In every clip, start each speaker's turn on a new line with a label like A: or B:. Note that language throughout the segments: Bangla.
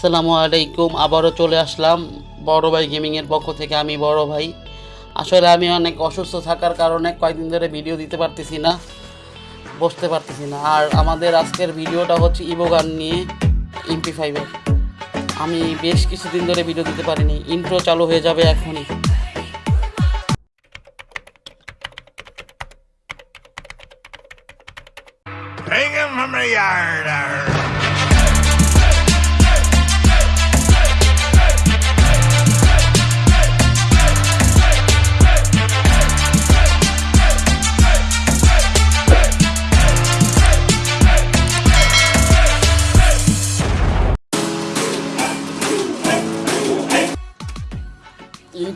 A: আসসালামু আলাইকুম, আবারও চলে আসলাম বড় ভাই গেমিংয়ের পক্ষ থেকে আমি বড় ভাই। আসলে আমি অনেক অসুস্থ থাকার কারণে কয়েকদিন ধরে ভিডিও দিতে পারতেছি না, বসতে পারতেছি না। আর আমাদের আজকের ভিডিওটা হচ্ছে ইবোগান নিয়ে এমপি ফাইভের আমি বেশ কিছুদিন ধরে ভিডিও দিতে পারিনি ইন্ট্রো চালু হয়ে যাবে এখনই।
B: Hang him from the yard.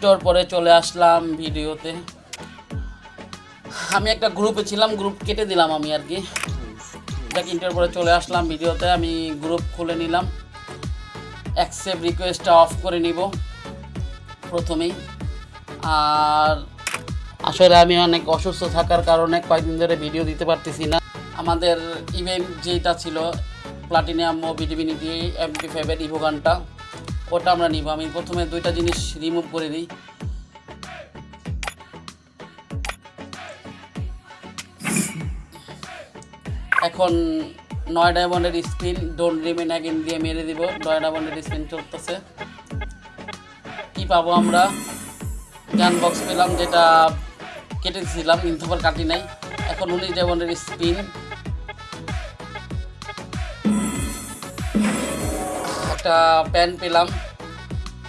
A: ইন্টোর পরে চলে আসলাম ভিডিওতে। আমি একটা গ্রুপে ছিলাম গ্রুপ কেটে দিলাম আমি আর কি। দেখ ইন্টার পরে চলে আসলাম ভিডিওতে, আমি গ্রুপ খুলে নিলাম। অ্যাকসেপ্ট রিকোয়েস্টটা অফ করে নিব, প্রথমেই। আর আসলে আমি অনেক অসুস্থ থাকার কারণে কয়েকদিন ধরে ভিডিও দিতে পারতেছি না। আমাদের ইভেন্ট যেটা ছিল প্লাটিনিয়াম ও বিডিবিনিটি এমপি ফাইভের ইভো গানটা ওটা আমরা নিব। আমি প্রথমে দুইটা জিনিস রিমুভ করে দিই। এখন নয় ডায়মন্ডের স্পিন ডোন্ট রিমেন অ্যাগেন দিয়ে মেরে দিব। নয় ডায়মন্ডের স্পিন চলতেছে। কি পাবো আমরা? গান বক্স পেলাম, যেটা কেটে দিয়েছিলাম কিন্তু আবার কাটি নাই। এখন উনিশ ডায়মন্ডের স্পিন একটা প্যান পেলাম।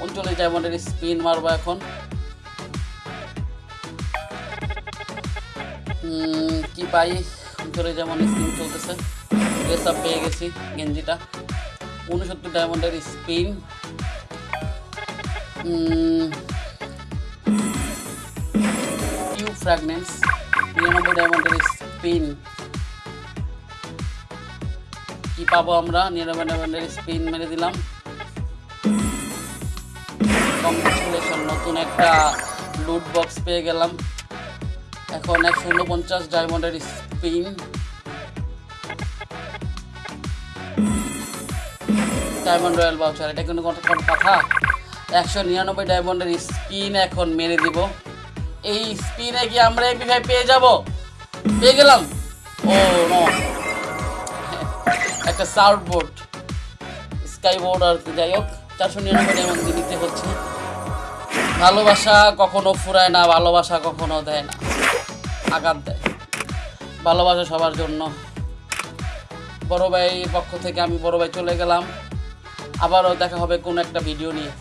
A: উনচল্লিশ ডায়মন্ডের স্পিন মারবো এখন। কি পাই? ধরে যেমন স্পিন চলতেছে। ড্রেস পেয়ে গেছি গেঞ্জিটা। উনসত্তর ডায়মন্ডের স্পিন। ইউ ফ্র্যাগনেন্স নিরানব্বই ডায়মন্ডের স্পিন। কি পাবো আমরা? নিরানব্বই স্পিন মেরে দিলাম। কংগ্রেচুলেশন নতুন একটা লুট বক্স পেয়ে গেলাম। এখন একশো উনপঞ্চাশ ডায়মন্ডের স্পিন ডায়মন্ড রয়্যাল বাউচার এটা কিন্তু কোনো কথা একশো নিরানব্বই ডায়মন্ডের স্পিন এখন মেরে দিব। এই স্পিনে কি আমরা এমপি ফাইভ পেয়ে যাব। পেয়ে গেলাম। ও একটা সার্ফবোর্ড বোর্ড স্কাই বোর্ড আর যাই হোক, চারশো নিরানব্বই দিতে হচ্ছে। ভালোবাসা কখনো ফুরায় না, ভালোবাসা কখনো দেয় না, আঘাত দেয়। ভালোবাসা সবার জন্য। বড় ভাই পক্ষ থেকে আমি বড় ভাই চলে গেলাম। আবারও দেখা হবে কোন একটা ভিডিও নিয়ে।